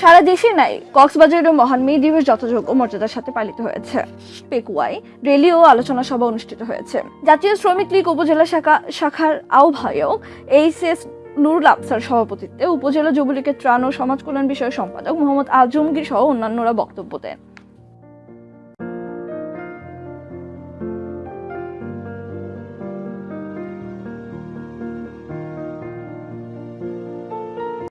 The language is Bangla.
সারা দেশে নাই কক্সবাজারের মহান মে দিবস যথাযোগ্য মর্যাদার সাথে পালিত হয়েছে। পেকুয়ায় রেলি ও আলোচনা সভা অনুষ্ঠিত হয়েছে। জাতীয় শ্রমিক লীগ উপজেলা শাখা, শাখার আহ্বায়ক এইচ এস নুরুল আফসার সভাপতিত্বে উপজেলা যুবলীগের ত্রাণ ও সমাজ কল্যাণ বিষয়ক সম্পাদক মোহাম্মদ আজমগীর সহ অন্যান্যরা বক্তব্য দেন।